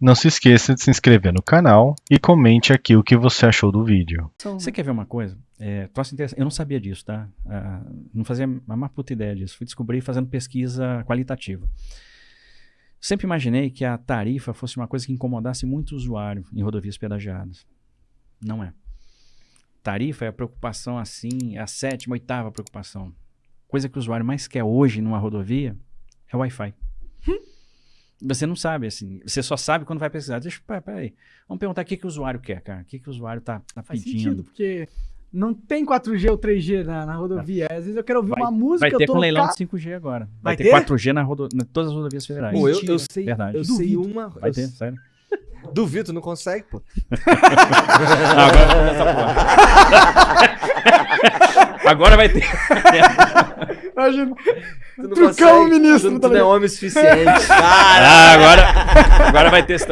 Não se esqueça de se inscrever no canal e comente aqui o que você achou do vídeo. Você quer ver uma coisa? É, troço interessante. Eu não sabia disso, tá? Ah, não fazia a mais puta ideia disso. Fui descobrir fazendo pesquisa qualitativa. Sempre imaginei que a tarifa fosse uma coisa que incomodasse muito o usuário em rodovias pedagiadas. Não é. Tarifa é a preocupação assim, é a sétima, oitava preocupação. Coisa que o usuário mais quer hoje numa rodovia é o Wi-Fi. Você não sabe, assim. Você só sabe quando vai pesquisar. Deixa, peraí, peraí. Vamos perguntar o que, que o usuário quer, cara. O que, que o usuário tá, tá Faz pedindo. sentido, porque não tem 4G ou 3G na, na rodovia. Às vezes eu quero ouvir Vai- uma música, Vai ter eu tô com leilão de 5G agora. Vai Vai, ter, ter? 4G na rodo... em todas as rodovias federais. Pô, eu, eu sei, Verdade. eu sei Duvido. uma. Vai eu ter, sério. Duvido, não consegue, pô. Ah, agora vai começar a pular. Agora vai ter. Imagina. Tu não Trucão consegue. ministro, tu, tá tu não é homem suficiente. Ah, agora, agora vai ter